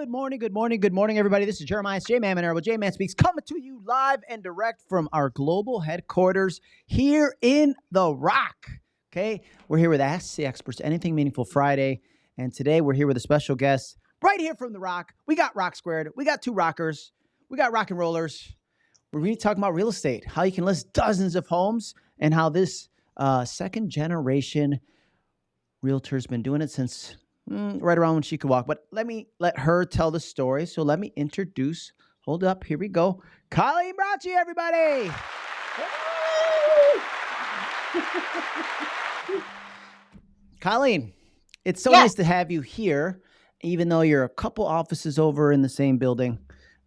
Good morning, good morning, good morning, everybody. This is Jeremiah J Man Manero. J Man Speaks coming to you live and direct from our global headquarters here in The Rock. Okay, we're here with Ask the Experts Anything Meaningful Friday. And today we're here with a special guest right here from The Rock. We got Rock Squared, we got two rockers, we got rock and rollers. We're really talking about real estate, how you can list dozens of homes, and how this uh, second generation realtor's been doing it since mm, right around when she could walk. But let me let her tell the story. So let me introduce. Hold up, here we go. Colleen Bracci, everybody. Colleen, it's so Yeah. nice to have you here, even though you're a couple offices over in the same building.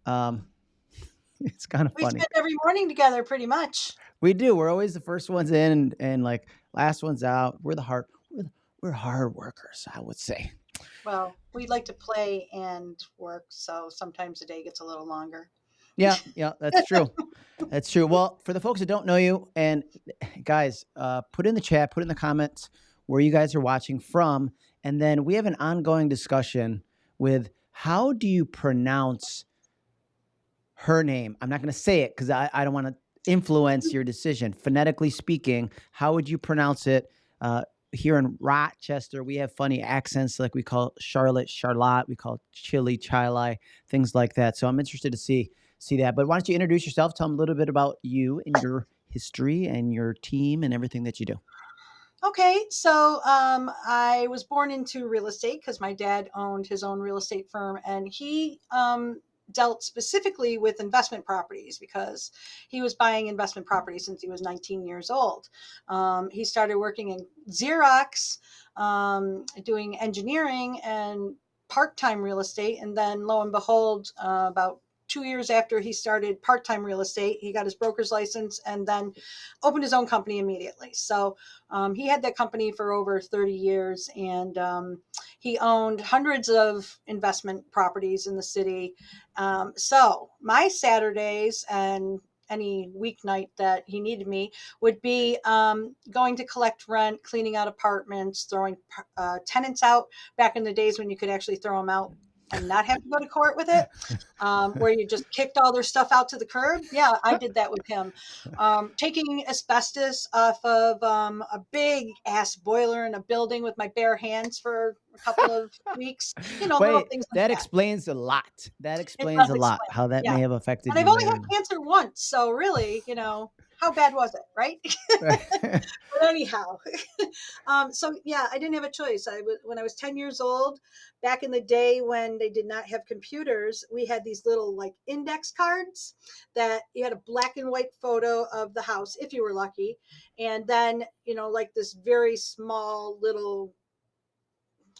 Um, it's kind of funny. We spend every morning together pretty much. We do. We're always the first ones in and, and like last ones out. We're the hard we're, hard workers, I would say. Well, we like to play and work, so sometimes the day gets a little longer. Yeah, yeah, that's true. That's true. Well, for the folks that don't know you, and guys, uh, put in the chat, put in the comments where you guys are watching from, and then we have an ongoing discussion with how do you pronounce her name? I'm not going to say it because I, I don't want to influence your decision. Phonetically speaking, how would you pronounce it? Uh, here in Rochester, we have funny accents like we call Charlotte, Charlotte, we call Chili, Chili, things like that. So I'm interested to see see that. But why don't you introduce yourself? Tell them a little bit about you and your history and your team and everything that you do. Okay, so um, I was born into real estate because my dad owned his own real estate firm, and he um, dealt specifically with investment properties because he was buying investment properties since he was 19 years old. Um, he started working in Xerox, um, doing engineering and part-time real estate, and then lo and behold, uh, about two years after he started part-time real estate, he got his broker's license and then opened his own company immediately. So um, he had that company for over 30 years and um, he owned hundreds of investment properties in the city. Um, so my Saturdays and any weeknight that he needed me would be um, going to collect rent, cleaning out apartments, throwing uh, tenants out back in the days when you could actually throw them out and not have to go to court with it, um, where you just kicked all their stuff out to the curb. Yeah, I did that with him. Um, taking asbestos off of um, a big ass boiler in a building with my bare hands for a couple of weeks. You know, little Wait, things like that that. explains a lot. That explains a lot explain, how that yeah. may have affected and I've only had cancer once, so really, you know, how bad was it, right? but anyhow, um, so yeah, I didn't have a choice. I was when I was ten years old, back in the day when they did not have computers, we had these little like index cards that you had a black and white photo of the house if you were lucky, and then you know like this very small little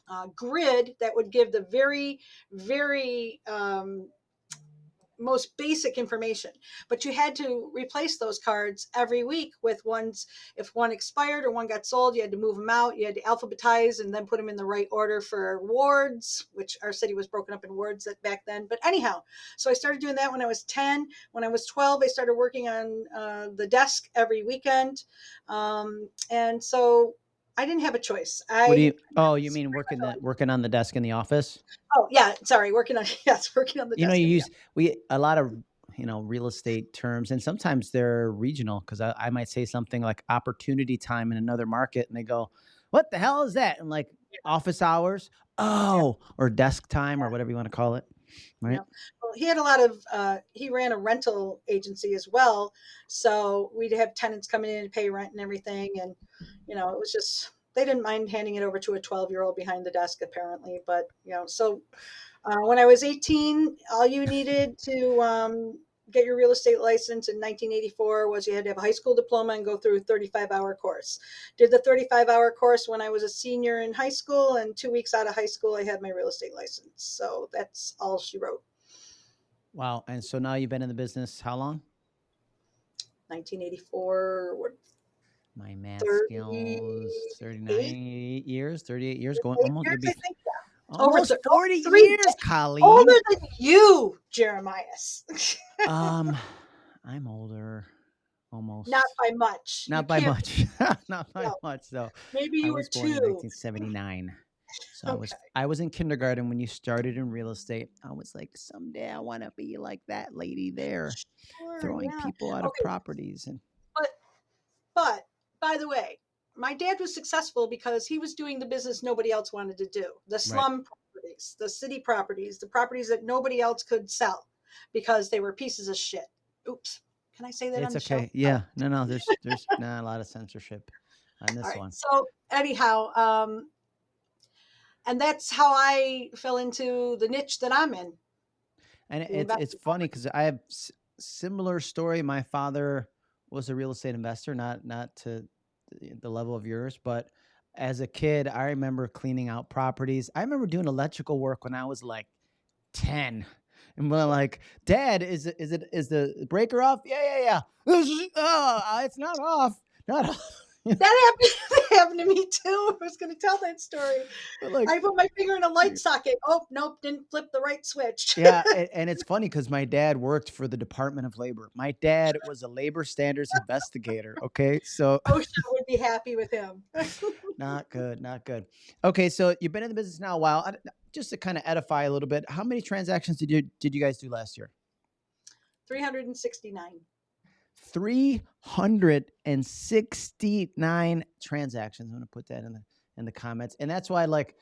uh, grid that would give the very very um, most basic information but you had to replace those cards every week with ones if one expired or one got sold you had to move them out you had to alphabetize and then put them in the right order for wards which our city was broken up in wards that back then but anyhow so i started doing that when i was 10 when i was 12 i started working on uh, the desk every weekend um, and so i didn't have a choice i what do you? Oh, you mean working the working on the desk in the office? oh yeah sorry working on yes working on the You know, you yeah. use we a lot of you know real estate terms, and sometimes they're regional because I, I might say something like opportunity time in another market, and they go, "What the hell is that?" And like office hours, oh, or desk time, or whatever you want to call it, right? well, he had a lot of uh, he ran a rental agency as well so we'd have tenants coming in to pay rent and everything and you know it was just they didn't mind handing it over to a 12 year old behind the desk apparently but you know so uh, when i was 18 all you needed to um, get your real estate license in 1984 was you had to have a high school diploma and go through a 35 hour course did the 35 hour course when i was a senior in high school and two weeks out of high school i had my real estate license so that's all she wrote Wow. And so now you've been in the business how long? 1984 what My math 30 skills, 39 years, 38 years, going almost, years, be Over almost thir- 40 three years, Colleen. older than you jeremiah um, I'm older, almost. not by much Not You by much. Not by No. much, though. maybe I you were was born in two 1979. So I was I was in kindergarten when you started in real estate. I was like, someday I want to be like that lady there, Sure. throwing Yeah. people out of properties and But but by the way, my dad was successful because he was doing the business nobody else wanted to do. The right. slum properties, the city properties, the properties that nobody else could sell because they were pieces of shit. Oops. Can I say that on It's the show? okay. Yeah. No, no, there's there's not a lot of censorship on this right. one. So anyhow, um, and that's how I fell into the niche that I'm in, And it's it's funny because I have s- similar story. My father was a real estate investor, not not to the level of yours, but as a kid, I remember cleaning out properties. I remember doing electrical work when I was like 10. And we're like, Dad, is it is it is the breaker off? Yeah, yeah, yeah. Oh, it's not off. Not off. That happened, happened to me too. I was going to tell that story. Like I put my finger in a light socket. Oh, nope, didn't flip the right switch. yeah, and, and it's funny because my dad worked for the Department of Labor. My dad was a labor standards investigator. Okay, so OSHA would be happy with him. not good, not good. Okay, so you've been in the business now a while. I- Just to kind of edify a little bit, how many transactions did you did you guys do last year? 369. 369 transactions. I'm gonna put that in the in the comments. And that's why like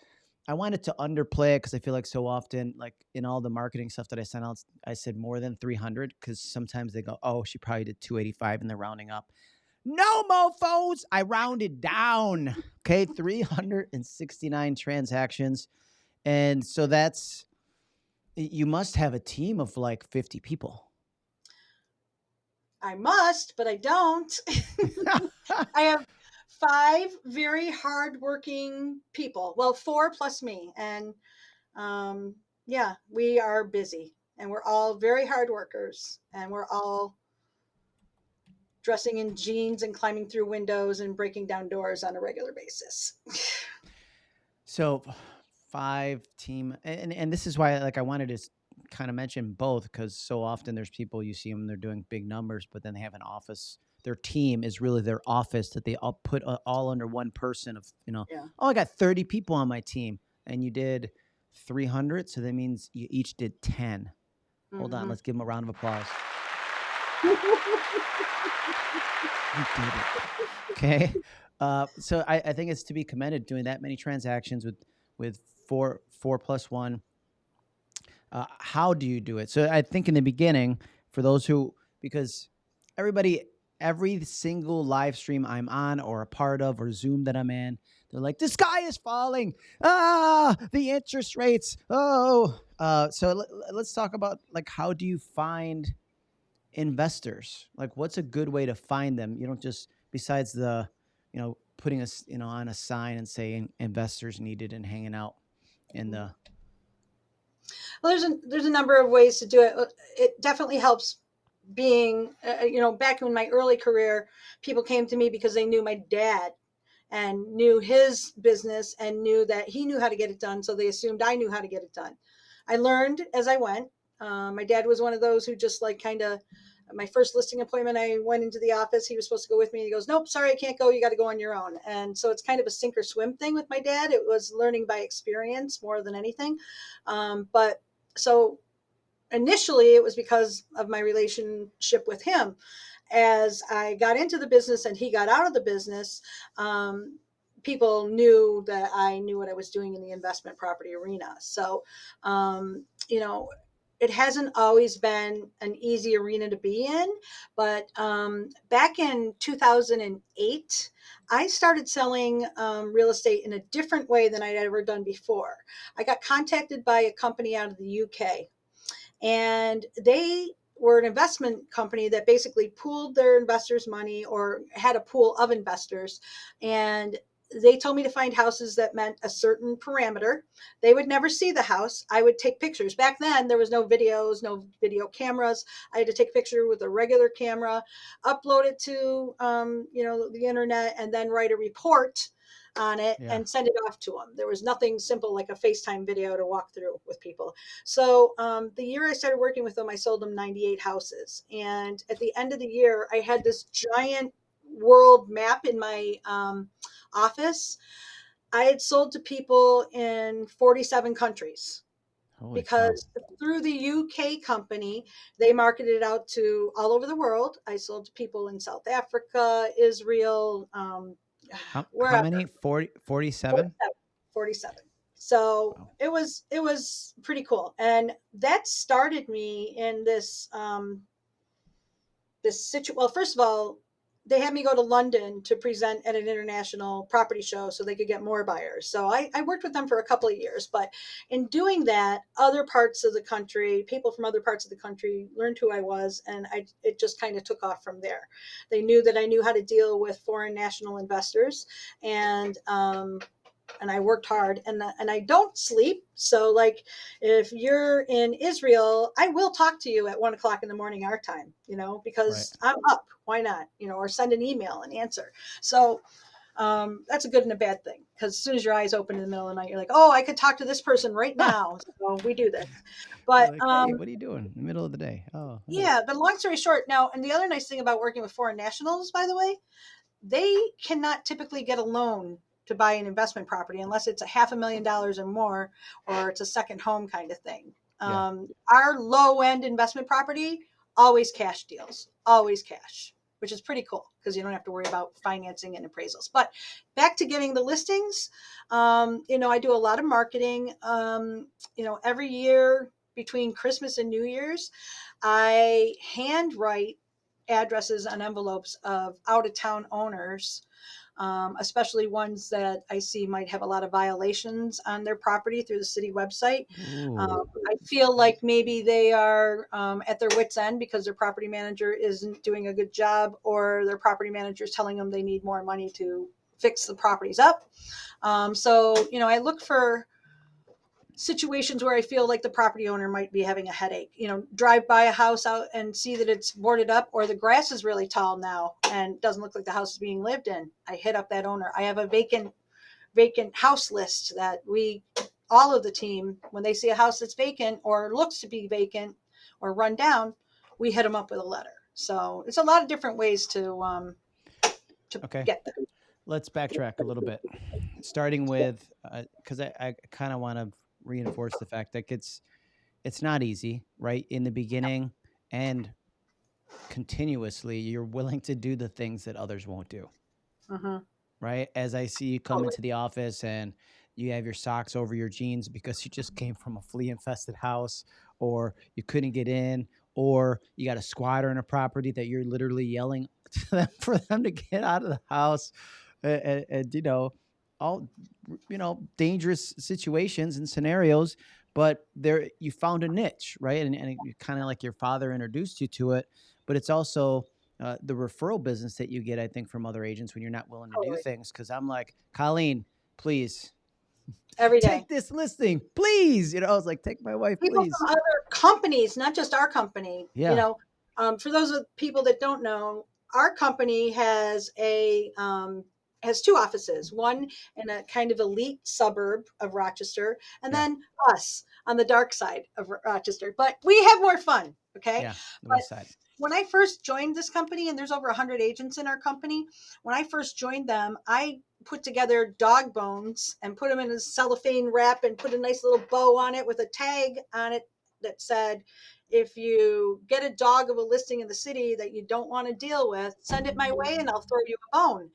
I wanted to underplay it because I feel like so often, like in all the marketing stuff that I sent out, I said more than 300 because sometimes they go, oh, she probably did 285 and they're rounding up. No mofos, I rounded down. Okay, 369 transactions. And so that's you must have a team of like 50 people. I must, but I don't. I have five very hardworking people. Well, four plus me. And um, yeah, we are busy and we're all very hard workers and we're all dressing in jeans and climbing through windows and breaking down doors on a regular basis. So five team and and this is why like I wanted to kind of mention both because so often there's people you see them they're doing big numbers but then they have an office their team is really their office that they all put uh, all under one person of you know Yeah. oh I got 30 people on my team and you did 300 so that means you each did 10 hold on Mhm. let's give them a round of applause you did it okay uh, so I, I think it's to be commended doing that many transactions with with four four plus one uh, how do you do it? So i think in the beginning for those who because everybody every single live stream i'm on or a part of or zoom that i'm in they're like the sky is falling. Ah the interest rates. Oh. Uh, so let, let's talk about like how do you find investors? Like what's a good way to find them? You don't just besides the you know putting us you know on a sign and saying investors needed and hanging out in the Well, there's a there's a number of ways to do it. Uh, It definitely helps being, uh, you know, back in my early career, people came to me because they knew my dad and knew his business and knew that he knew how to get it done. So they assumed I knew how to get it done. I learned as I went. Um, my dad was one of those who just like kind of. My first listing appointment, I went into the office. He was supposed to go with me. He goes, "Nope, sorry, I can't go. You got to go on your own." And so it's kind of a sink or swim thing with my dad. It was learning by experience more than anything. Um, but so initially it was because of my relationship with him. As i got into the business and he got out of the business um, people knew that i knew what i was doing in the investment property arena. So um, you know it hasn't always been an easy arena to be in but um, back in 2008 i started selling um, real estate in a different way than i'd ever done before i got contacted by a company out of the uk and they were an investment company that basically pooled their investors' money or had a pool of investors. And they told me to find houses that meant a certain parameter. They would never see the house. I would take pictures. Back then, there was no videos, no video cameras. I had to take a picture with a regular camera, upload it to um, you know the internet, and then write a report on it Yeah. and send it off to them. There was nothing simple like a FaceTime video to walk through with people. So um, the year I started working with them, I sold them 98 houses. And at the end of the year, I had this giant world map in my um, office. I had sold to people in 47 countries Holy because through the UK company, they marketed it out to all over the world. I sold to people in South Africa, Israel, um, How, how many? 40, 47? 47. So Wow. it was it was pretty cool, and that started me in this um, this situ. Well, first of all, they had me go to London to present at an international property show so they could get more buyers. So I, I worked with them for a couple of years, but in doing that, other parts of the country, people from other parts of the country learned who I was, and I it just kind of took off from there. They knew that I knew how to deal with foreign national investors, and um, and I worked hard and and I don't sleep. So like if you're in Israel, I will talk to you at one o'clock in the morning our time, you know, because I'm up. Why not? You know, or send an email and answer. So um, that's a good and a bad thing because as soon as your eyes open in the middle of the night, you're like, oh, I could talk to this person right now. so we do this. But Like, hey, um, what are you doing in the middle of the day? Oh, yeah, but long story short, now, and the other nice thing about working with foreign nationals, by the way, they cannot typically get a loan to buy an investment property unless it's a half a million dollars or more, or it's a second home kind of thing. Yeah. Um, our low end investment property, always cash deals, always cash, which is pretty cool because you don't have to worry about financing and appraisals. But back to getting the listings, um, you know, I do a lot of marketing. Um, you know, every year between Christmas and New Year's, I handwrite addresses on envelopes of out of town owners, um, especially ones that I see might have a lot of violations on their property through the city website. Um, I feel like maybe they are um, at their wits' end because their property manager isn't doing a good job, or their property manager is telling them they need more money to fix the properties up. Um, so, you know, I look for situations where I feel like the property owner might be having a headache. You know, drive by a house out and see that it's boarded up or the grass is really tall now and doesn't look like the house is being lived in. I hit up that owner. I have a vacant vacant house list that we all of the team when they see a house that's vacant or looks to be vacant or run down, we hit them up with a letter. So it's a lot of different ways to um to Okay. get there. let's backtrack a little bit, starting with because I, I kind of want to reinforce the fact that it's it's not easy, right? In the beginning and continuously, you're willing to do the things that others won't do. Mhm. right? As I see you come Totally. into the office and you have your socks over your jeans because you just came from a flea infested house or you couldn't get in or you got a squatter in a property that you're literally yelling to them for them to get out of the house and, and you know all you know dangerous situations and scenarios but there you found a niche right and, and kind of like your father introduced you to it but it's also uh, the referral business that you get, I think, from other agents when you're not willing to do things. Because I'm like, Colleen, please Every day. take this listing, please. You know, I was like, take my wife, people please. from other companies, not just our company. Yeah. You know, um, for those of people that don't know, our company has a um, has two offices. One in a kind of elite suburb of Rochester, and Yeah. then us on the dark side of Rochester. But we have more fun. Okay. Yeah, the but- side. when I first joined this company, and there's over 100 agents in our company, when I first joined them, I put together dog bones and put them in a cellophane wrap and put a nice little bow on it with a tag on it that said, if you get a dog of a listing in the city that you don't want to deal with, send it my mm-hmm. way and I'll throw you a bone.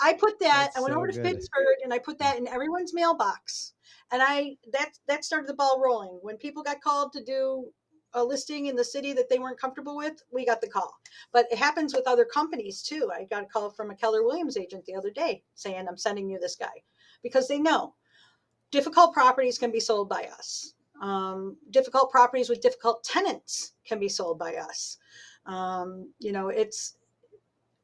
I put that, That's I went so over to good. Pittsford and I put that in everyone's mailbox. And I that that started the ball rolling. When people got called to do a listing in the city that they weren't comfortable with, we got the call. But it happens with other companies too. I got a call from a Keller Williams agent the other day saying, I'm sending you this guy because they know difficult properties can be sold by us. Um, difficult properties with difficult tenants can be sold by us. Um, you know, it's,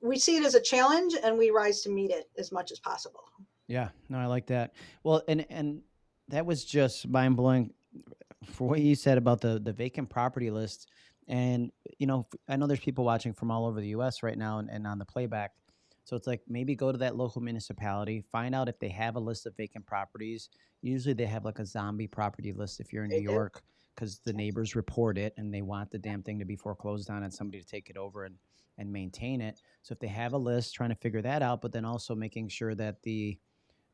we see it as a challenge and we rise to meet it as much as possible. Yeah, no, I like that. Well, and and that was just mind blowing for what you said about the the vacant property list. And you know, I know there's people watching from all over the U.S. right now and, and on the playback. So it's like maybe go to that local municipality, find out if they have a list of vacant properties. Usually they have like a zombie property list if you're in New. York because the neighbors report it and they want the damn thing to be foreclosed on and somebody to take it over and and maintain it. So if they have a list, trying to figure that out, but then also making sure that the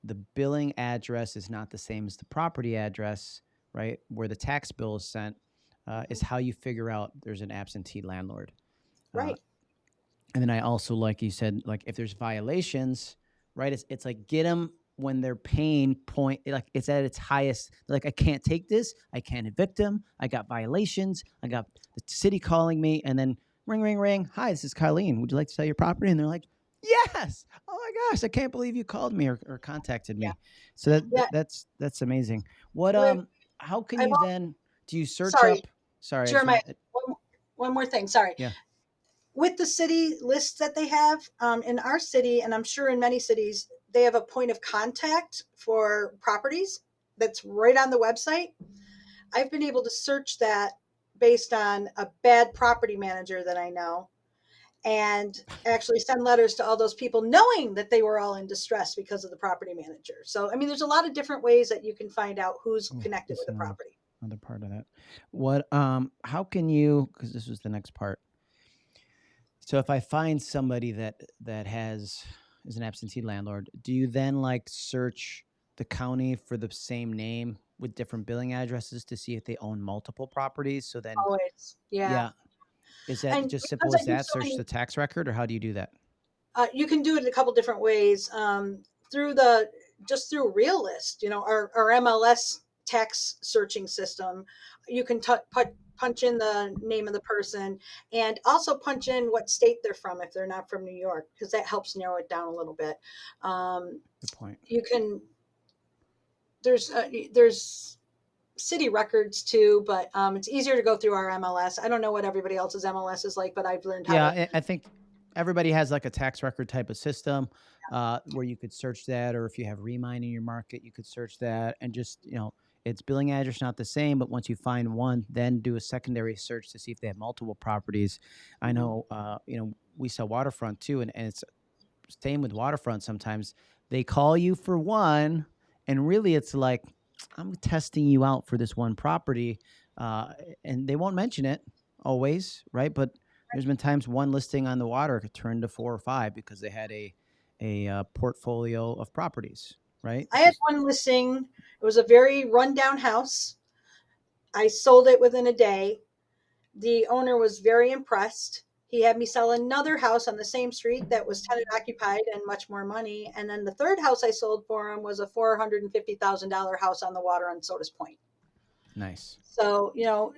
the billing address is not the same as the property address, right? Where the tax bill is sent, uh, is how you figure out there's an absentee landlord. Uh, Right. And then I also like you said, like if there's violations, right? It's it's like get them when their pain point like it's at its highest. Like I can't take this. I can't evict them. I got violations. I got the city calling me, and then ring, ring, ring. Hi, this is Colleen. Would you like to sell your property? And they're like, Yes. Oh my gosh, I can't believe you called me or, or contacted me. Yeah. So that Yeah. that's that's amazing. What um? How can I've you al- then? Do you search Sorry. up? Sorry, Jeremiah, one, one more thing. Sorry. Yeah. With the city lists that they have um, in our city, and I'm sure in many cities, they have a point of contact for properties that's right on the website. I've been able to search that based on a bad property manager that I know and actually send letters to all those people knowing that they were all in distress because of the property manager. So, I mean, there's a lot of different ways that you can find out who's Oh, connected with the property. another part of that. What um how can you because this was the next part. So if I find somebody that that has is an absentee landlord, do you then like search the county for the same name with different billing addresses to see if they own multiple properties? So then Always. yeah. Yeah. Is that And just simple as that? so Search many- the tax record or how do you do that? Uh, you can do it a couple different ways um, through the just through Realist, you know, our, our MLS tax searching system. You can put, punch in the name of the person and also punch in what state they're from if they're not from New York, because that helps narrow it down a little bit. Um, Good point. you can there's uh, there's city records too, but um, it's easier to go through our MLS. I don't know what everybody else's MLS is like, but I've learned how Yeah, to. I, I think everybody has like a tax record type of system uh, where you could search that, or if you have Remine in your market, you could search that, and just you know, its billing address not the same, but once you find one, then do a secondary search to see if they have multiple properties. I Mhm. know, uh, you know, we sell waterfront too, and, and it's same with waterfront. Sometimes they call you for one, and really it's like I'm testing you out for this one property, uh, and they won't mention it always, right? But there's been times one listing on the water could turn to four or five because they had a a uh, portfolio of properties, right? I had one listing. It was a very rundown house. I sold it within a day. The owner was very impressed. He had me sell another house on the same street that was tenant occupied and much more money. And then the third house I sold for him was a four hundred and fifty thousand dollar house on the water on Sodus Point. Nice. So, you know,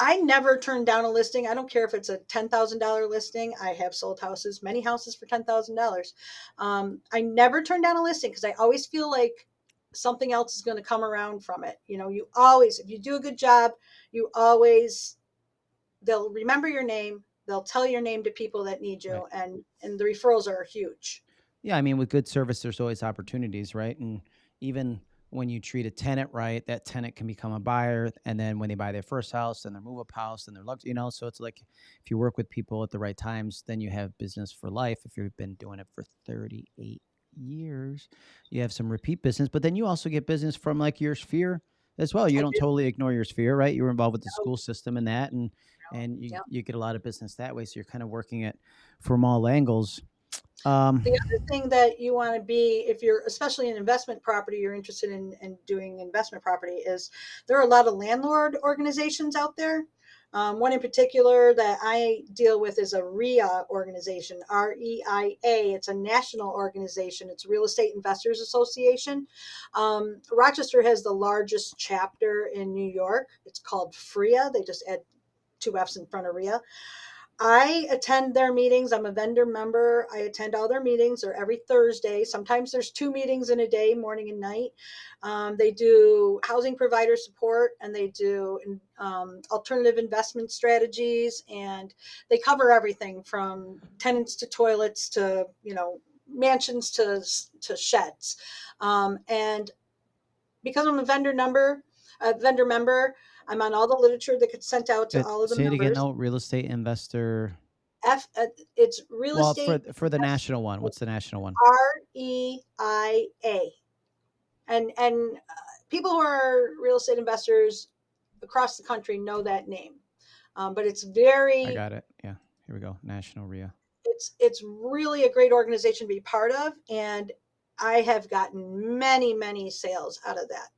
I never turn down a listing. I don't care if it's a ten thousand dollar listing. I have sold houses, many houses for ten thousand dollars. Um, I never turn down a listing because I always feel like something else is going to come around from it. You know, you always, if you do a good job, you always they'll remember your name. They'll tell your name to people that need you, Right. and and the referrals are huge. Yeah, I mean, with good service, there's always opportunities, right? And even when you treat a tenant right, that tenant can become a buyer, and then when they buy their first house, then their move up house, and their lux, you know. So it's like if you work with people at the right times, then you have business for life. If you've been doing it for 38 years, you have some repeat business, but then you also get business from like your sphere as well. You I don't do. totally ignore your sphere, right? You were involved with the No. school system and that, and No. and you you get a lot of business that way. So you're kind of working it from all angles. Um, the other thing that you want to be if you're especially in investment property you're interested in, in doing investment property is there are a lot of landlord organizations out there. Um, one in particular that i deal with is a ria organization r-e-i-a it's a national organization. It's real estate investors association. Um, rochester has the largest chapter in new york. It's called fria they just add two f's in front of ria I attend their meetings. I'm a vendor member. I attend all their meetings. They're every Thursday. Sometimes there's two meetings in a day, morning and night. Um, they do housing provider support and they do um, alternative investment strategies and they cover everything from tenants to toilets to you know mansions to to sheds. Um, and because I'm a vendor number, a vendor member, I'm on all the literature that gets sent out to it- all of the say it members. again. No, real estate investor. F, uh, it's real well, estate for for the national one, what's the national one? R E I A, and and uh, people who are real estate investors across the country know that name, um, but it's very. I got it. Yeah, here we go. National RIA. it's it's really a great organization to be part of, and I have gotten many, many sales out of that.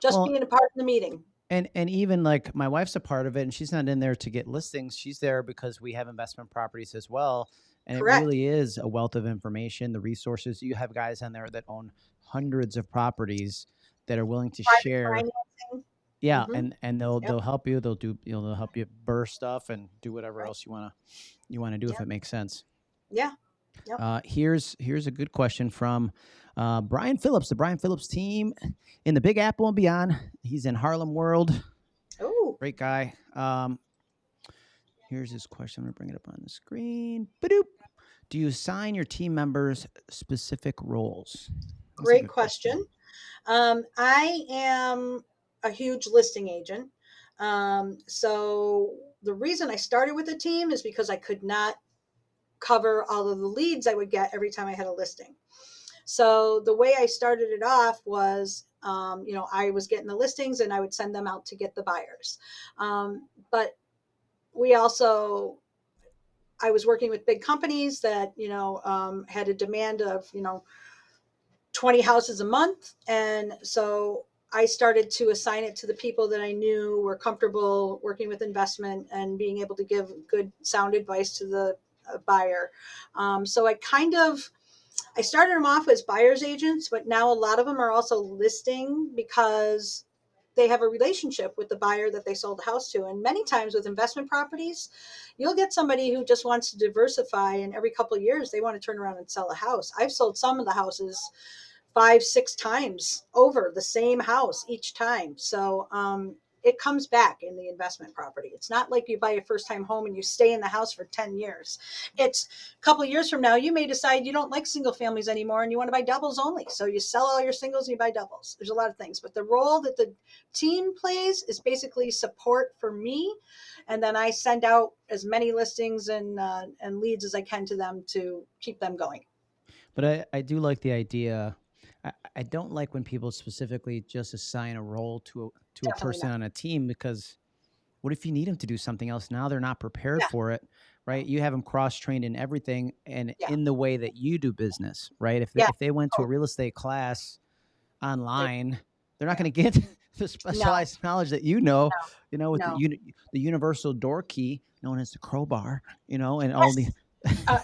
Just Well, being a part of the meeting. And and even like my wife's a part of it, and she's not in there to get listings. She's there because we have investment properties as well, and it really is a wealth of information. The resources you have guys on there that own hundreds of properties that are willing to Private share. financing. Yeah, Mhm. and and they'll Yep. they'll help you. They'll do you know they'll help you burr stuff and do whatever Right. else you wanna you wanna do if it makes sense. Yeah. Yep. Uh, here's here's a good question from uh, Brian Phillips, the Brian Phillips team in the Big Apple and beyond. He's in Harlem World. Oh, Great guy. Um, here's his question. I'm gonna bring it up on the screen. Badoop. Do you assign your team members specific roles? That's great good question. Um, I am a huge listing agent. Um, so the reason I started with a team is because I could not cover all of the leads I would get every time I had a listing. So the way I started it off was, um, you know, I was getting the listings and I would send them out to get the buyers. Um, but we also, I was working with big companies that, you know, um, had a demand of, you know, 20 houses a month. And so I started to assign it to the people that I knew were comfortable working with investment and being able to give good sound advice to the buyer. Um, so I kind of, I started them off as buyer's agents, but now a lot of them are also listing because they have a relationship with the buyer that they sold the house to. And many times with investment properties, you'll get somebody who just wants to diversify and every couple of years they want to turn around and sell a house. I've sold some of the houses five, six times over the same house each time. So um, it comes back in the investment property. It's not like you buy a first time home and you stay in the house for 10 years. It's a couple years from now, you may decide you don't like single families anymore and you want to buy doubles only. So you sell all your singles and you buy doubles. There's a lot of things, but the role that the team plays is basically support for me. And then I send out as many listings and, uh, and leads as I can to them to keep them going. But I, I do like the idea. I, don't like when people specifically just assign a role to a to a person not. on a team because what if you need them to do something else? Now they're not prepared Yeah. for it, right? You have them cross trained in everything and Yeah. in the way that you do business, right? If they, Yeah. if they went to a real estate class online, they're not going to get the specialized knowledge that you know, you know, with No. the uni- the universal door key known as the crowbar, you know, and all the Uh,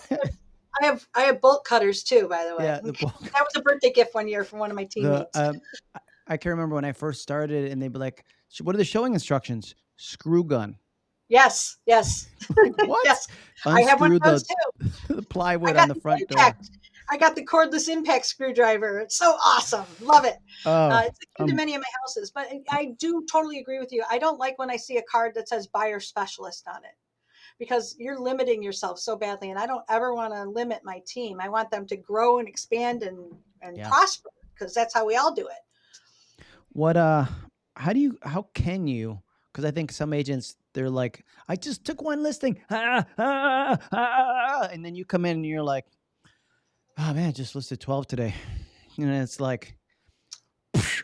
I have I have bolt cutters too, by the way. yeah, the that was a birthday gift one year from one of my the teammates. um, I- can remember when I first started, and they'd be like, "Sh- "What are the showing instructions?" Screw gun. yes, yes, Like, what? yes. I have one of those the, too. the plywood on the front door. I got the cordless impact screwdriver. It's so awesome. Love it. Oh, Uh, it's the key to um, many of my houses. But I do totally agree with you. I don't like when I see a card that says buyer specialist on it because you're limiting yourself so badly. And I don't ever want to limit my team. I want them to grow and expand and, and Yeah. prosper because that's how we all do it. what? Uh, how do you? How can you? Because I think some agents they're like, "I just took one listing," ah, ah, ah, and then you come in and you're like, "Oh man, I just listed twelve today," and it's like.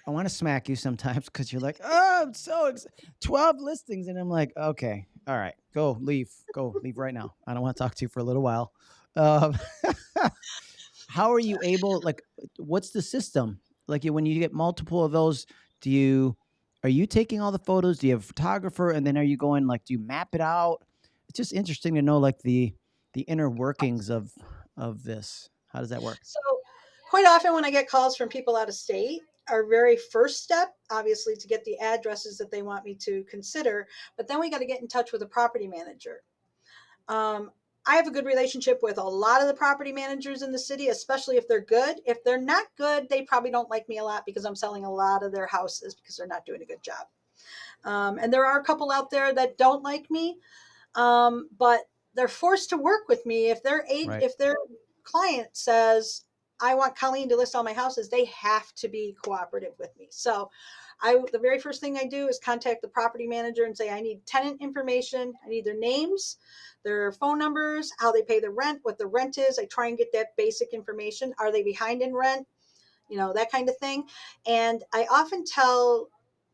I want to smack you sometimes because you're like, oh, I'm so ex- 12 listings. And I'm like, okay, all right, go, leave, go, leave right now. I don't want to talk to you for a little while. Um, how are you able, like, what's the system? Like, when you get multiple of those, do you, are you taking all the photos? Do you have a photographer? And then are you going, like, do you map it out? It's just interesting to know, like, the, the inner workings of, of this. How does that work? So, quite often when I get calls from people out of state, our very first step, obviously, to get the addresses that they want me to consider, but then we got to get in touch with a property manager. Um, I have a good relationship with a lot of the property managers in the city, especially if they're good. If they're not good, they probably don't like me a lot because I'm selling a lot of their houses because they're not doing a good job. Um, and there are a couple out there that don't like me, um, but they're forced to work with me if their aid, Right. if their client says, I want Colleen to list all my houses, they have to be cooperative with me. So I the very first thing I do is contact the property manager and say I need tenant information, I need their names, their phone numbers, how they pay the rent, what the rent is. I try and get that basic information. Are they behind in rent? You know, that kind of thing. And I often tell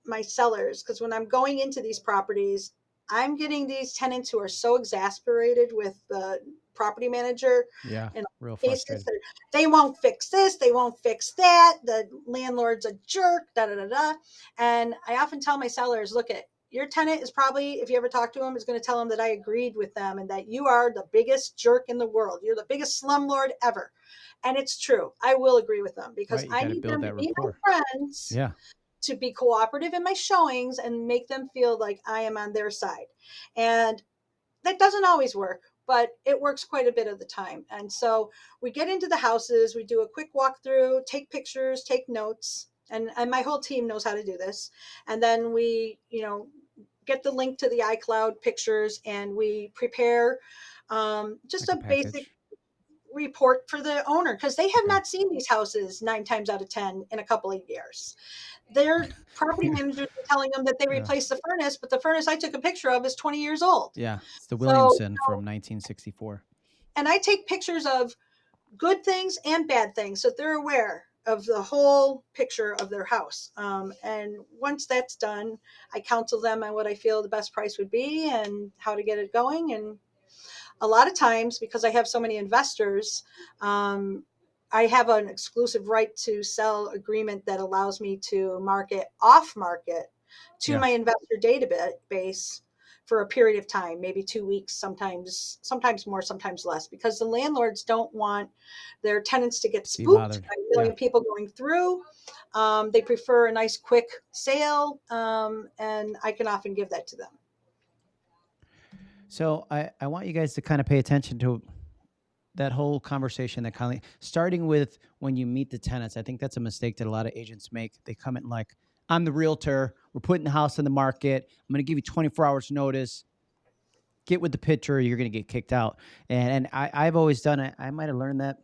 my sellers because when I'm going into these properties, I'm getting these tenants who are so exasperated with the property manager Yeah. in Real cases they won't fix this, they won't fix that, the landlord's a jerk, da da da da. And I often tell my sellers, look at your tenant is probably, if you ever talk to him, is going to tell him that I agreed with them and that you are the biggest jerk in the world. You're the biggest slumlord ever. And it's true. I will agree with them because Right, I need them to be my friends Yeah. to be cooperative in my showings and make them feel like I am on their side. And that doesn't always work, but it works quite a bit of the time. And so we get into the houses, we do a quick walkthrough, take pictures, take notes, and, and my whole team knows how to do this. And then we, you know, get the link to the iCloud pictures and we prepare um, just Like a a basic. Report for the owner because they have not seen these houses nine times out of ten in a couple of years. Their property managers are telling them that they replaced the furnace, but the furnace I took a picture of is 20 years old. Yeah. It's the So, Williamson from 1964. And I take pictures of good things and bad things so they're aware of the whole picture of their house. Um, and once that's done, I counsel them on what I feel the best price would be and how to get it going. And a lot of times, because I have so many investors, um, I have an exclusive right to sell agreement that allows me to market off market to Yeah. my investor database for a period of time, maybe two weeks, sometimes sometimes more, sometimes less, because the landlords don't want their tenants to get spooked by a million Yeah. people going through. Um, they prefer a nice quick sale, um, and I can often give that to them. So I, I want you guys to kind of pay attention to that whole conversation that kind of starting with when you meet the tenants. I think that's a mistake that a lot of agents make. They come in like, I'm the realtor. We're putting the house in the market. I'm going to give you 24 hours notice. Get with the picture. You're going to get kicked out. And, and I, I've always done it. I might have learned that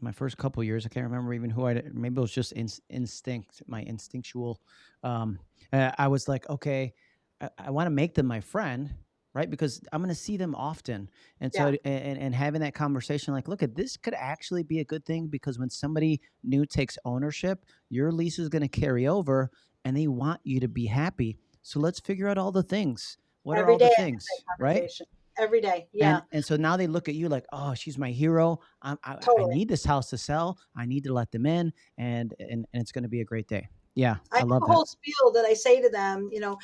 my first couple years. I can't remember even who I, maybe it was just in, instinct, my instinctual. Um, uh, I was like, okay, I, I want to make them my friend right? Because I'm going to see them often, and so Yeah. and, and having that conversation, like, look at this could actually be a good thing because when somebody new takes ownership, your lease is going to carry over, and they want you to be happy. So let's figure out all the things. What Every are all the things, right? Every day. Yeah. And, and so now they look at you like, oh, she's my hero. I'm, I, I need this house to sell. I need to let them in, and and, and it's going to be a great day. Yeah, I I, love a that. whole spiel that I say to them, you know,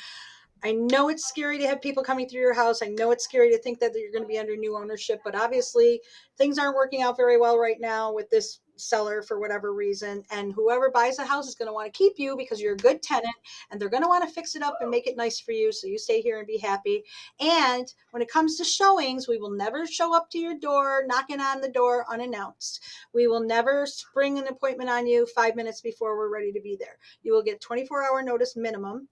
I know it's scary to have people coming through your house. I know it's scary to think that you're going to be under new ownership, but obviously things aren't working out very well right now with this seller for whatever reason. And whoever buys the house is going to want to keep you because you're a good tenant and they're going to want to fix it up and make it nice for you. So you stay here and be happy. And when it comes to showings, we will never show up to your door, knocking on the door unannounced. We will never spring an appointment on you five minutes before we're ready to be there. You will get 24 hour notice minimum.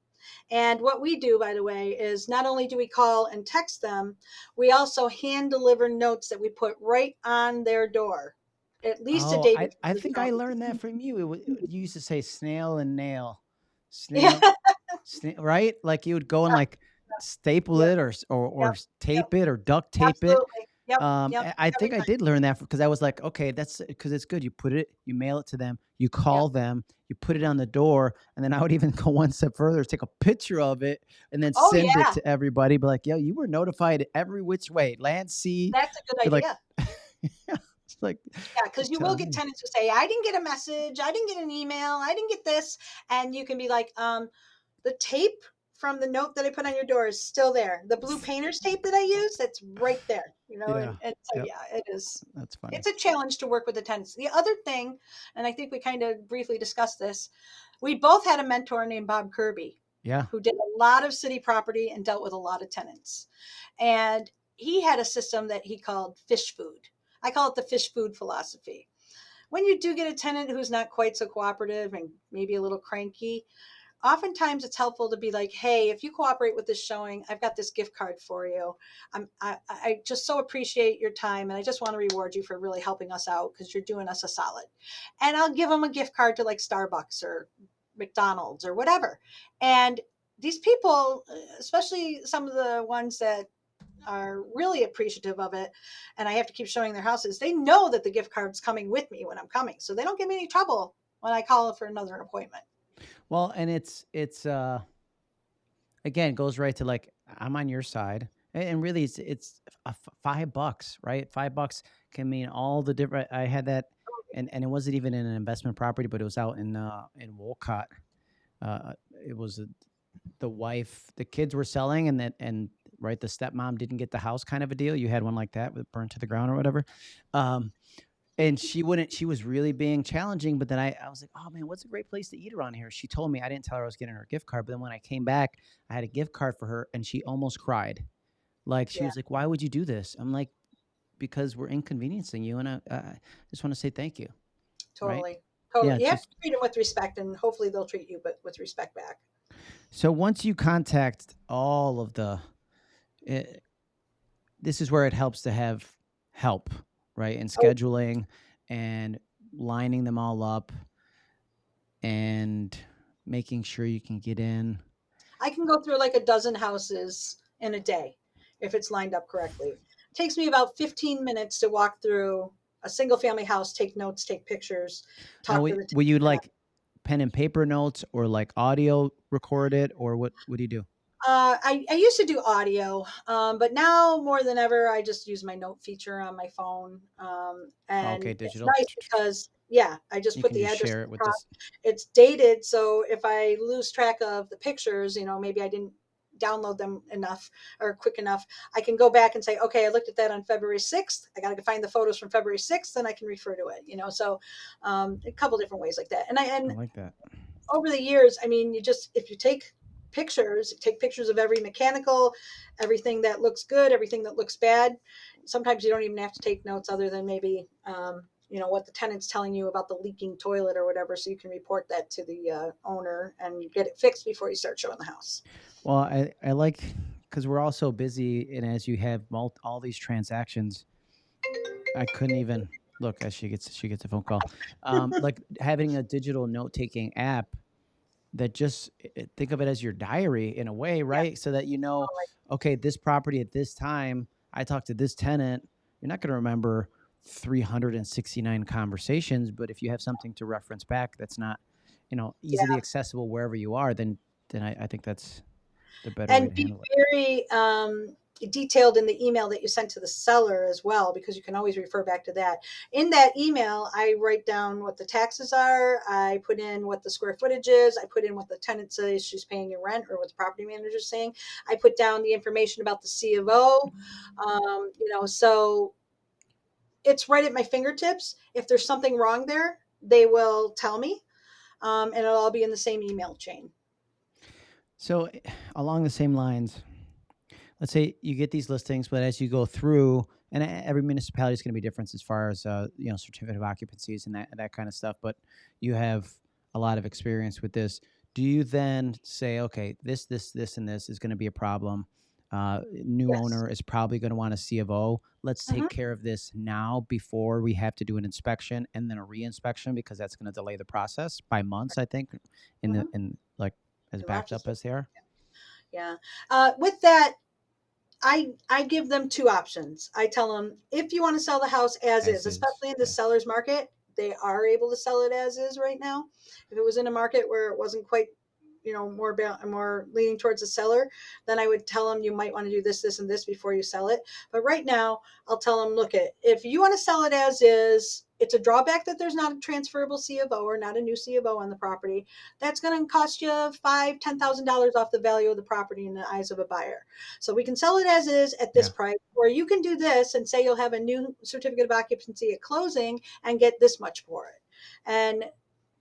And what we do, by the way, is not only do we call and text them, we also hand deliver notes that we put right on their door, at least a Oh, day. I, before I think I learned that from you. It, you used to say snail and nail, Yeah. snail, sna- right? Like you would go and like staple Yep. it or or or Yep. s- tape it or duct tape it. Absolutely. Yep. Um, Yep. I I think I did learn that because I was like, okay, that's because it's good. You put it, you mail it to them, you call them, you put it on the door, and then I would even go one step further, take a picture of it, and then Oh, send yeah. it to everybody. Be like, yo, you were notified every which way, land, sea. That's a good Be like, idea. it's like, Yeah, because you will get tenants who say, I didn't get a message, I didn't get an email, I didn't get this. And you can be like, um, the tape from the note that I put on your door is still there. The blue painter's tape that I use, that's right there. You know, Yeah. and, and so Yep. yeah, it is That's funny. it's a challenge to work with the tenants. The other thing, and I think we kind of briefly discussed this, we both had a mentor named Bob Kirby Yeah. who did a lot of city property and dealt with a lot of tenants. And he had a system that he called fish food. I call it the fish food philosophy. When you do get a tenant who's not quite so cooperative and maybe a little cranky, oftentimes it's helpful to be like, hey, if you cooperate with this showing, I've got this gift card for you. I'm, I, I just so appreciate your time and I just want to reward you for really helping us out because you're doing us a solid. And I'll give them a gift card to like Starbucks or McDonald's or whatever. And these people, uh, especially some of the ones that are really appreciative of it and I have to keep showing their houses, they know that the gift card's coming with me when I'm coming. So they don't give me any trouble when I call for another appointment. Well, and it's it's uh again goes right to like I'm on your side. And really it's it's a f- five bucks right? Five bucks can mean all the different i had that and and it wasn't even in an investment property but it was out in uh in wolcott. Uh it was a, the wife the kids were selling and that and right the stepmom didn't get the house kind of a deal. You had one like that with burned to the ground or whatever. Um and she wouldn't she was really being challenging but then I, I was like oh man what's a great place to eat around here she told me i didn't tell her i was getting her a gift card but then when i came back i had a gift card for her and she almost cried like she Yeah. was like why would you do this i'm like because we're inconveniencing you and i, I just want to say thank you Right. Totally. Totally. Yeah, you have to treat them with respect, and hopefully they'll treat you, but with respect back. So once you contact all of the, eh, this is where it helps to have help, right? In Oh. scheduling and lining them all up and making sure you can get in. I can go through like a dozen houses in a day if it's lined up correctly. It takes me about 15 minutes to walk through a single family house, take notes, take pictures, talk Now, to will, the will you like pen and paper notes or like audio record it or what, what do you do? Uh, I, I used to do audio, um, but now more than ever, I just use my note feature on my phone. Um, and Okay, it's digital. nice because, yeah, I just You put the just address it the with top. this. it's dated so if i lose track of the pictures you know maybe i didn't download them enough or quick enough i can go back and say okay i looked at that on february 6th i got to find the photos from february 6th and i can refer to it you know so um, a couple different ways like that and i and I like that. over the years i mean you just if you take pictures take pictures of every mechanical everything that looks good everything that looks bad sometimes you don't even have to take notes other than maybe um, you know what the tenant's telling you about the leaking toilet or whatever so you can report that to the uh, owner and get it fixed before you start showing the house Well, I, I like because we're all so busy, and as you have all these transactions, I couldn't even look as she gets she gets a phone call. Um, like having a digital note taking app that just think of it as your diary in a way, right? So that you know, okay, this property at this time, I talked to this tenant. You're not going to remember 369 conversations, but if you have something to reference back, that's not, you know, easily accessible wherever you are, then then I, I think that's the better way and to be very um, detailed in the email that you sent to the seller as well because you can always refer back to that. In that email i write down what the taxes are i put in what the square footage is i put in what the tenant says she's paying in rent or what the property manager is saying. I put down the information about the c of o um, you know so it's right at my fingertips. If there's something wrong there they will tell me um, and it'll all be in the same email chain. So along the same lines, let's say you get these listings, but as you go through, and e- every municipality is going to be different as far as uh, you know certificate of occupancies and that that kind of stuff. But you have a lot of experience with this. Do you then say, okay, this, this, this, and this is going to be a problem? Uh, new Yes. owner is probably going to want a C of O. Let's take Mhm. care of this now before we have to do an inspection and then a re-inspection because that's going to delay the process by months. I think in the in like as backed up as they are. Yeah. Uh, with that, I I give them two options. I tell them if you want to sell the house as, As is, is, especially in the yeah. seller's market, they are able to sell it as is right now. If it was in a market where it wasn't quite, you know, more more leaning towards the seller, then I would tell them you might want to do this, this, and this before you sell it. But right now, I'll tell them, look, it if you want to sell it as is, it's a drawback that there's not a transferable C of O or not a new C of O on the property that's going to cost you five, ten thousand dollars off the value of the property in the eyes of a buyer. So we can sell it as is at this Yeah. price, or you can do this and say you'll have a new certificate of occupancy at closing and get this much for it. And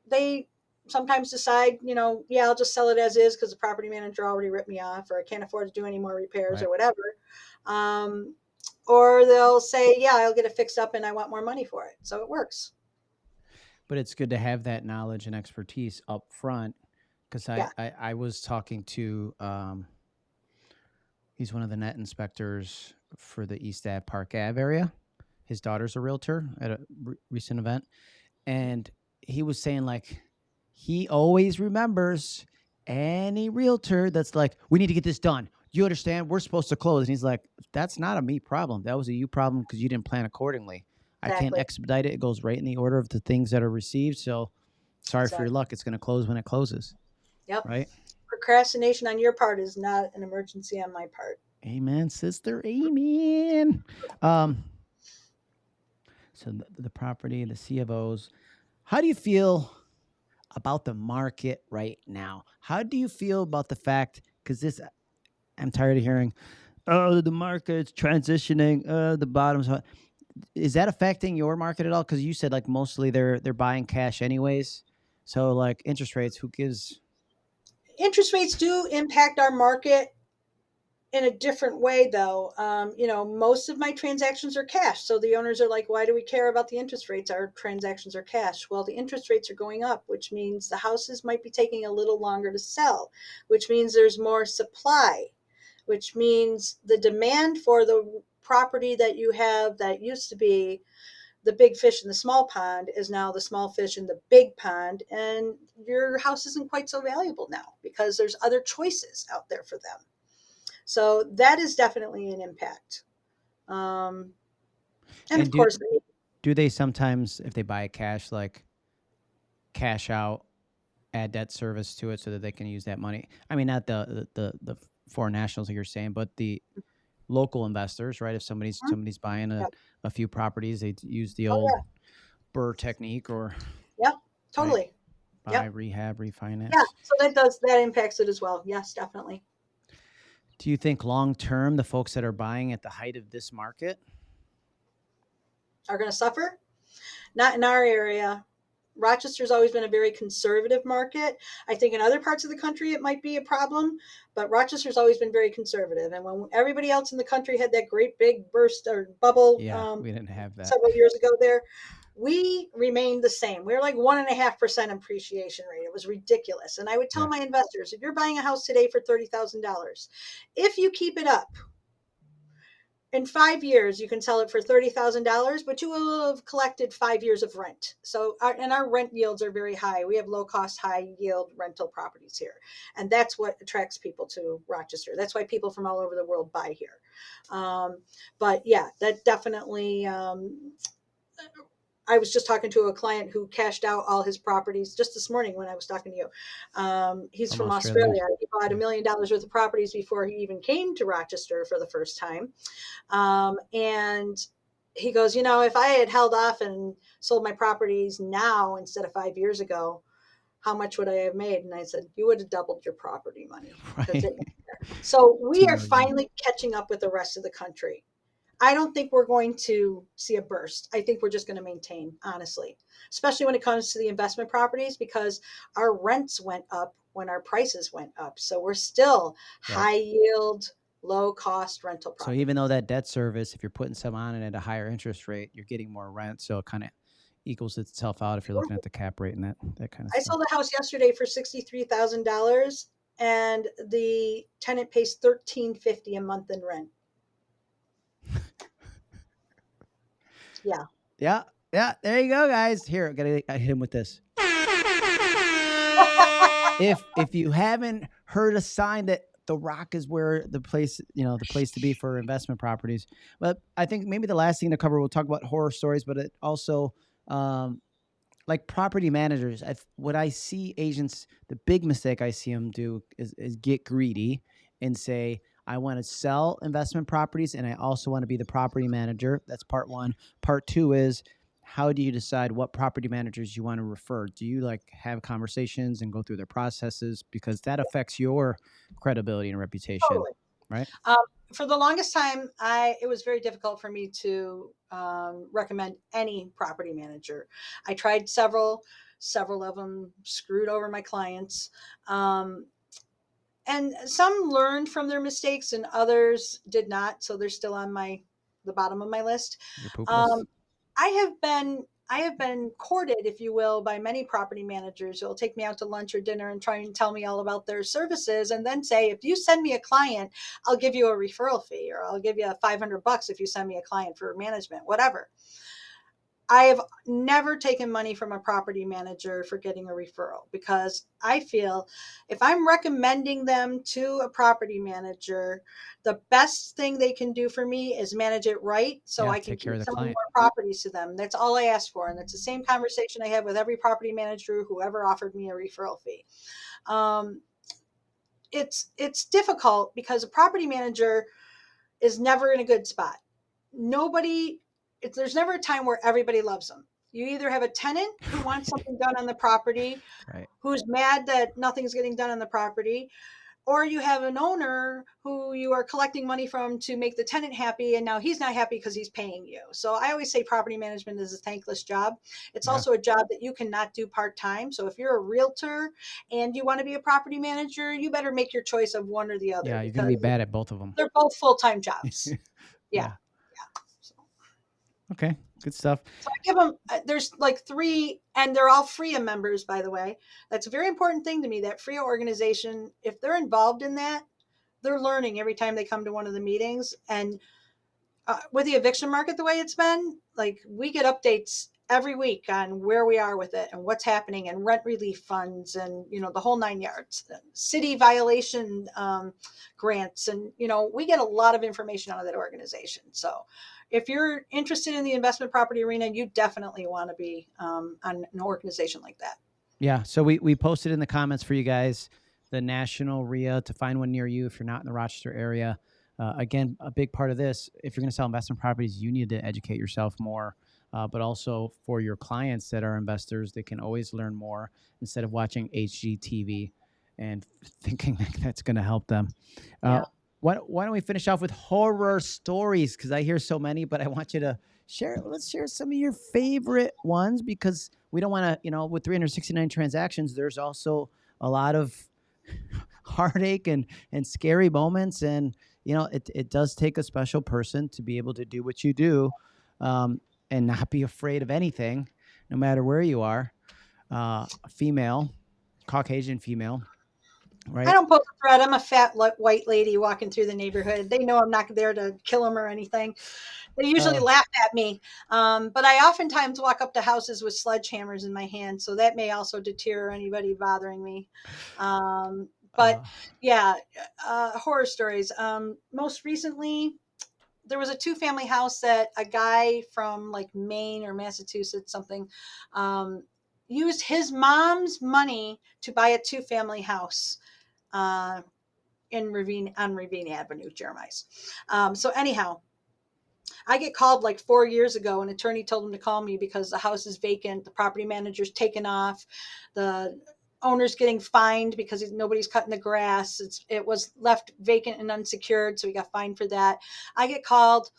they sometimes decide, you know, yeah, I'll just sell it as is because the property manager already ripped me off, or I can't afford to do any more repairs Right. or whatever. Um, or they'll say, yeah, I'll get it fixed up and I want more money for it. So it works. but it's good to have that knowledge and expertise up front because I, Yeah. I i was talking to um he's one of the net inspectors for the east ave park ave area his daughter's a realtor at a re- recent event and he was saying like he always remembers any realtor that's like we need to get this done you understand we're supposed to close and he's like that's not a me problem that was a you problem because you didn't plan accordingly I can't expedite it. It goes right in the order of the things that are received. So sorry for your luck. It's going to close when it closes. Yep. Right. Procrastination on your part is not an emergency on my part. Amen, sister. Amen. Um, so the, the property, the cfos. How do you feel about the market right now? How do you feel about the fact? Because this, I'm tired of hearing. Oh, the market's transitioning. Uh, the bottom's. hot." Is that affecting your market at all? Because you said like mostly they're they're buying cash anyways. So like interest rates, who gives? interest rates do impact our market in a different way though um, you know most of my transactions are cash so the owners are like why do we care about the interest rates our transactions are cash well the interest rates are going up which means the houses might be taking a little longer to sell which means there's more supply which means the demand for the property that you have that used to be the big fish in the small pond is now the small fish in the big pond and your house isn't quite so valuable now because there's other choices out there for them so that is definitely an impact um, and, And of do- course Do they sometimes, if they buy cash, like cash out, add debt service to it so that they can use that money? I mean, not the the the, the foreign nationals like you're saying, but the local investors, right? If somebody's Mhm. somebody's buying a, a few properties, they use the Oh, old yeah. BRRRR technique or yeah, totally buy, Yep. rehab, refinance. yeah so that does that impacts it as well yes definitely Do you think long term the folks that are buying at the height of this market? are going to suffer not in our area rochester's always been a very conservative market. I think in other parts of the country it might be a problem but rochester's always been very conservative. And when everybody else in the country had that great big burst or bubble Yeah, um, we didn't have that. several years ago there we remained the same. We were like one and a half percent appreciation rate. It was ridiculous. And i would tell Yeah. my investors if you're buying a house today for $30000 if you keep it up in five years you can sell it for $30000 but you will have collected five years of rent. So our, and our rent yields are very high. We have low cost high yield rental properties here and that's what attracts people to rochester. That's why people from all over the world buy here. Um, but yeah that definitely um, I was just talking to a client who cashed out all his properties just this morning when I was talking to you. Um, he's From from, Australia. Australia. He bought a million dollars worth of properties before he even came to Rochester for the first time. Um, and he goes, You know, if I had held off and sold my properties now instead of five years ago, how much would I have made? And I said, You would have doubled your property money. Right. it went there. So we are finally catching up with the rest of the country. I don't think we're going to see a burst. I think we're just going to maintain, honestly, especially when it comes to the investment properties because our rents went up when our prices went up. So we're still Right. high yield, low cost rental So even though that debt service, if you're putting some on it at a higher interest rate, you're getting more rent. So it kind of equals itself out if you're looking at the cap rate and that that kind of I stuff. sold a house yesterday for $63,000 and the tenant pays 1350 a month in rent. Yeah. Yeah, yeah. There you go, guys. Here, I gotta I hit him with this. If if you haven't heard a sign that the Rock is where the place, you know, the place to be for investment properties. But I think maybe the last thing to cover, we'll talk about horror stories, but it also um, like property managers. I, what I see agents, the big mistake I see them do is, is get greedy and say, I want to sell investment properties and I also want to be the property manager. That's part one. Part two is how do you decide what property managers you want to refer? Do you like have conversations and go through their processes because that affects your credibility and reputation? Totally. right? Um, for the longest time, I it was very difficult for me to um, recommend any property manager. I tried several, several of them screwed over my clients. Um, and some learned from their mistakes and others did not so they're still on my the bottom of my list um. I have been I have been courted, if you will, by many property managers who'll take me out to lunch or dinner and try and tell me all about their services and then say, if you send me a client, I'll give you a referral fee or I'll give you 500 bucks if you send me a client for management, whatever. I have never taken money from a property manager for getting a referral because I feel if I'm recommending them to a property manager, the best thing they can do for me is manage it right so Yeah, I can take care keep of the client. more properties to them. That's all I ask for. And it's the same conversation I have with every property manager who ever offered me a referral fee. Um, it's it's difficult because a property manager is never in a good spot. Nobody, it's, there's never a time where everybody loves them. You either have a tenant who wants something done on the property, Right. who's mad that nothing's getting done on the property, or you have an owner who you are collecting money from to make the tenant happy and now he's not happy because he's paying you so i always say property management is a thankless job it's Yeah. also a job that you cannot do part-time so if you're a realtor and you want to be a property manager you better make your choice of one or the other Yeah, you're gonna be bad at both of them. they're both full-time jobs Yeah. yeah. Okay, good stuff. so i give them uh, there's like three and they're all FRIA members by the way that's a very important thing to me that FRIA organization if they're involved in that they're learning every time they come to one of the meetings and uh, with the eviction market the way it's been like we get updates every week on where we are with it and what's happening and rent relief funds and you know the whole nine yards city violation um, grants and you know we get a lot of information out of that organization so if you're interested in the investment property arena you definitely want to be um, on an organization like that Yeah, so we we posted in the comments for you guys the national RIA to find one near you if you're not in the Rochester area. Uh, again, a big part of this, if you're going to sell investment properties, you need to educate yourself more. Uh, but also for your clients that are investors, they can always learn more instead of watching HGTV and thinking that that's going to help them. Uh, Yeah. why, why don't we finish off with horror stories? Because I hear so many, but I want you to share. Let's share some of your favorite ones because we don't want to, you know, with 369 transactions, there's also a lot of heartache and and scary moments, and you know, it it does take a special person to be able to do what you do, um, and not be afraid of anything, no matter where you are. Uh, female, Caucasian female, right? I don't pose a threat. I'm a fat white lady walking through the neighborhood. They know I'm not there to kill them or anything. They usually Oh. laugh at me. Um, but I oftentimes walk up to houses with sledgehammers in my hand. So that may also deter anybody bothering me. Um, but Uh, yeah, uh, horror stories. Um, most recently, there was a two family house that a guy from like Maine or Massachusetts, something, um, used his mom's money to buy a two family house uh, in Ravine on Ravine Avenue, Jeremiah's. Um, so anyhow, I get called like four years ago. An attorney told him to call me because the house is vacant, the property manager's taken off, the owner's getting fined because nobody's cutting the grass. It's it was left vacant and unsecured, so we got fined for that. I get called.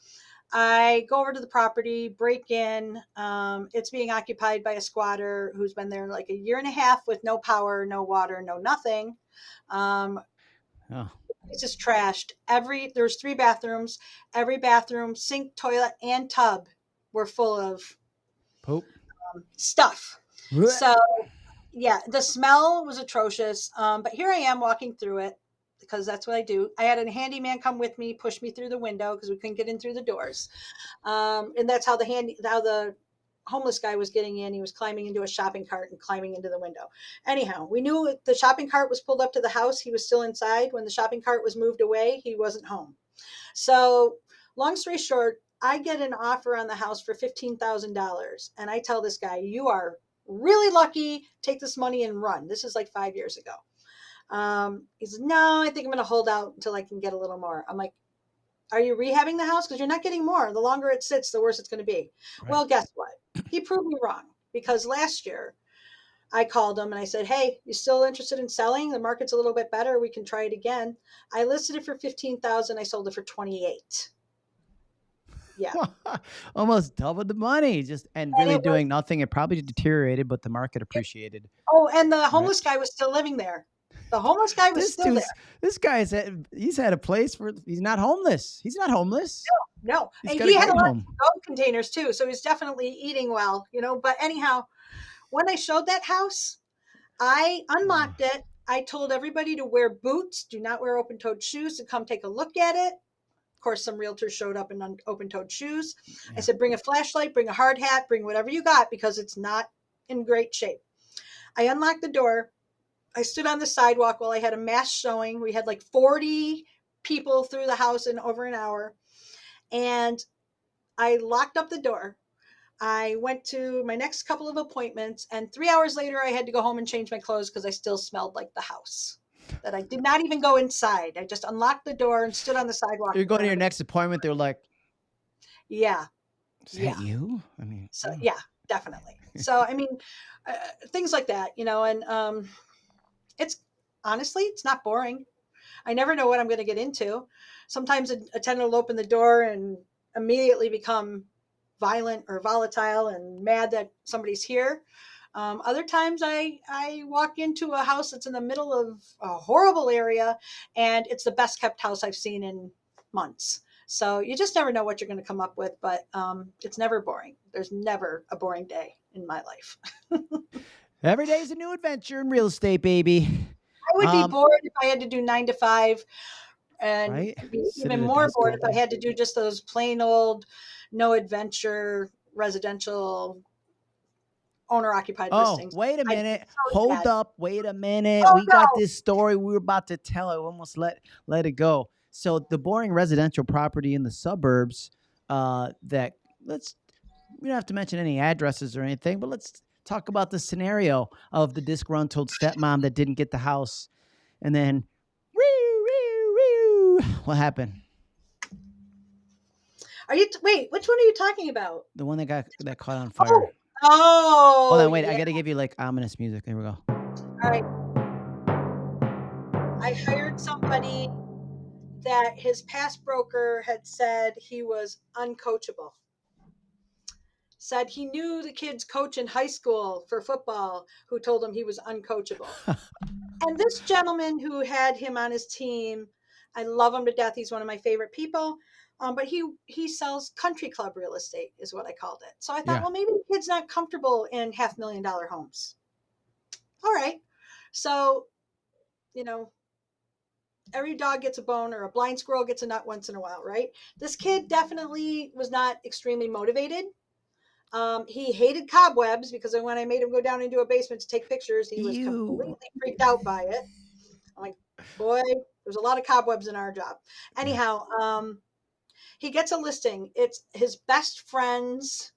I go over to the property, break in. Um, it's being occupied by a squatter who's been there like a year and a half with no power, no water, no nothing. Um, oh, it's just trashed. Every there's three bathrooms. Every bathroom, sink, toilet, and tub were full of poop. stuff. So yeah, the smell was atrocious. Um, but here I am walking through it because that's what I do. I had a handyman come with me, push me through the window because we couldn't get in through the doors. Um, and that's how the handy how the homeless guy was getting in. He was climbing into a shopping cart and climbing into the window. Anyhow, we knew the shopping cart was pulled up to the house. He was still inside. When the shopping cart was moved away, he wasn't home. So, long story short, I get an offer on the house for $15,000. And I tell this guy, You are really lucky. Take this money and run. This is like five years ago. Um, he says, No, I think I'm going to hold out until I can get a little more. I'm like, Are you rehabbing the house? Because you're not getting more. The longer it sits, the worse it's going to be. Right. Well, guess what? He proved me wrong because last year I called him and I said, Hey, you still interested in selling? The market's a little bit better. We can try it again. I listed it for 15,000. I sold it for 28. Yeah. almost doubled the money just and And really it was- doing nothing it probably deteriorated but the market appreciated Oh, and the homeless guy was still living there. The homeless guy was this still there. this guy's had, he's had a place for he's not homeless he's not homeless No, he's and he had a lot home of containers too, so he's definitely eating well, you know. But anyhow, when I showed that house, I unlocked ah. it. I told everybody to wear boots, do not wear open-toed shoes, to come take a look at it. Of course, some realtors showed up in open-toed shoes. Yeah. I said, bring a flashlight, bring a hard hat, bring whatever you got because it's not in great shape. I unlocked the door. I stood on the sidewalk while I had a mass showing. We had like 40 people through the house in over an hour. And I locked up the door. I went to my next couple of appointments, and three hours later, I had to go home and change my clothes because I still smelled like the house. That I did not even go inside. I just unlocked the door and stood on the sidewalk. You're going to your next appointment. They're like, Yeah. "Is that Yeah. you?" I mean, So yeah, definitely. So I mean, uh, things like that, you know, and um, it's honestly, it's not boring. I never know what I'm going to get into. Sometimes a, a tenant will open the door and immediately become violent or volatile and mad that somebody's here. Um, other times I, I walk into a house that's in the middle of a horrible area and it's the best kept house I've seen in months. So you just never know what you're going to come up with, but um, it's never boring. There's never a boring day in my life. every day is a new adventure in real estate, baby. I would Um, be bored if I had to do nine to five, and Right? be even more bored if I had to do just those plain old, no adventure residential owner occupied Oh, listings. wait a minute. so Hold sad. up. Wait a minute. Oh, we got this story we were about to tell. I almost let let it go. So the boring residential property in the suburbs uh that let's we don't have to mention any addresses or anything, but let's talk about the scenario of the disgruntled stepmom that didn't get the house and then woo, woo, woo. what happened? Are you t- wait? Which one are you talking about? The one that got that caught on fire. Oh, Oh, Hold on, wait. I got to give you like ominous music. There we go. All right. I hired somebody that his past broker had said he was uncoachable. Said he knew the kid's coach in high school for football who told him he was uncoachable. and this gentleman who had him on his team, I love him to death. He's one of my favorite people. Um, but he he sells country club real estate, is what I called it. So I thought, Yeah. well, maybe the kid's not comfortable in half million dollar homes. All right. So, you know, every dog gets a bone or a blind squirrel gets a nut once in a while, right? This kid definitely was not extremely motivated. Um, he hated cobwebs because when I made him go down into a basement to take pictures, he was Ew. completely freaked out by it. I'm like, boy, there's a lot of cobwebs in our job. Anyhow, um, he gets a listing. It's his best friend's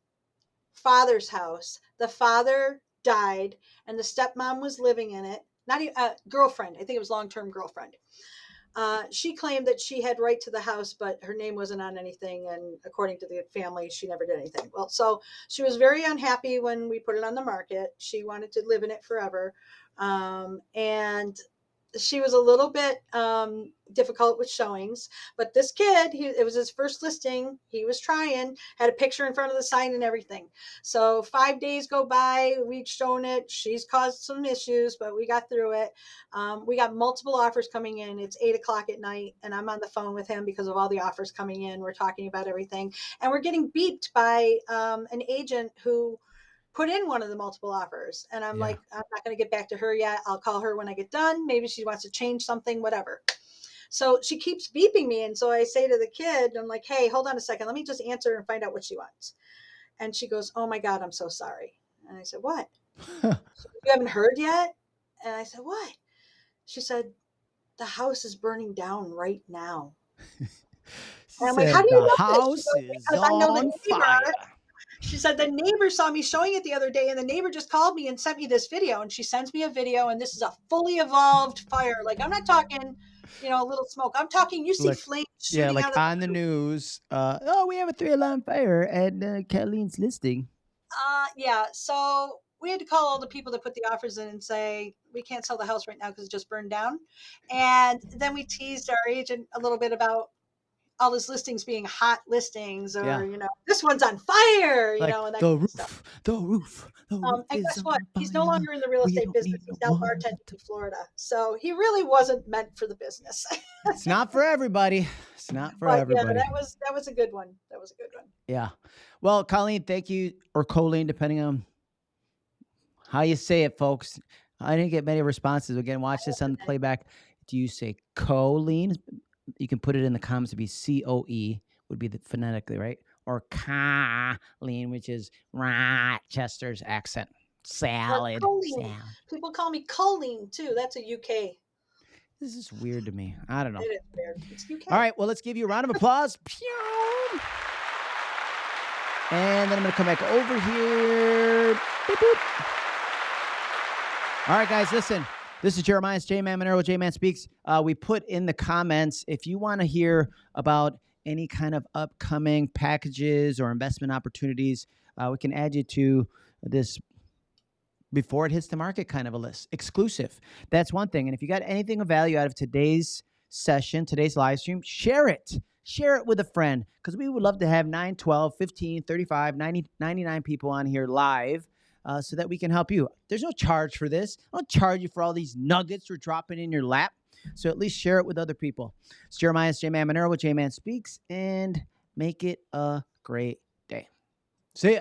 father's house. The father died, and the stepmom was living in it. Not even uh, girlfriend. I think it was long term girlfriend. Uh, she claimed that she had right to the house, but her name wasn't on anything. And according to the family, she never did anything. Well, so she was very unhappy when we put it on the market. She wanted to live in it forever. Um, and she was a little bit um, difficult with showings. But this kid, he, it was his first listing. He was trying, had a picture in front of the sign and everything. So five days go by. We've shown it. She's caused some issues, but we got through it. Um, we got multiple offers coming in. It's eight o'clock at night, and I'm on the phone with him because of all the offers coming in. We're talking about everything, and we're getting beeped by um, an agent who put in one of the multiple offers. And I'm Yeah. like, I'm not going to get back to her yet. I'll call her when I get done. Maybe she wants to change something, whatever. So she keeps beeping me. And so I say to the kid, I'm like, hey, hold on a second. Let me just answer and find out what she wants. And she goes, oh my God, I'm so sorry. And I said, what? You haven't heard yet? And I said, what? She said, the house is burning down right now. And I'm like, "How do you the know this?" House goes, is "Because I know the on neighbor." fire. She said the neighbor saw me showing it the other day, and the neighbor just called me and sent me this video. And she sends me a video, and this is a fully evolved fire. Like I'm not talking, you know, a little smoke. I'm talking. You see Like- flames Yeah, like of the on the news. Uh, oh, we have a three alarm fire at uh, Kathleen's listing. Uh, yeah. So we had to call all the people that put the offers in and say we can't sell the house right now because it just burned down. And then we teased our agent a little bit about all his listings being hot listings, or Yeah. you know, this one's on fire. You Like know, and that the roof, stuff. the roof, the roof Um, and guess what? He's no longer in the real estate business. He's now bartending in Florida. So he really wasn't meant for the business. It's not for everybody. It's not for but everybody. yeah, that was that was a good one. That was a good one. Yeah. Well, Colleen, thank you, or Colleen, depending on how you say it, folks. I didn't get many responses. Again, watch this on the playback. Do you say Colleen? You can put it in the comments to be C O E, would be the phonetically, right? Or Colleen, which is Rochester's accent. Salad. People call me Colleen too. That's a UK. This is weird to me. I don't know. It is weird. It's UK. All right, well, let's give you a round of applause. Pew. And then I'm going to come back over here. Beep, boop. All right, guys, listen. This is Jeremiah's J Man Monero, J Man Speaks. Uh, we put in the comments if you want to hear about any kind of upcoming packages or investment opportunities, uh, we can add you to this before it hits the market kind of a list. Exclusive. That's one thing. And if you got anything of value out of today's session, today's live stream, share it. Share it with a friend because we would love to have 9, 12, 15, 35, 90, 99 people on here live uh, so that we can help you. There's no charge for this. I don't charge you for all these nuggets we're dropping in your lap. So at least share it with other people. It's Jeremiah's J Man Monero with J Man Speaks and make it a great day. See ya.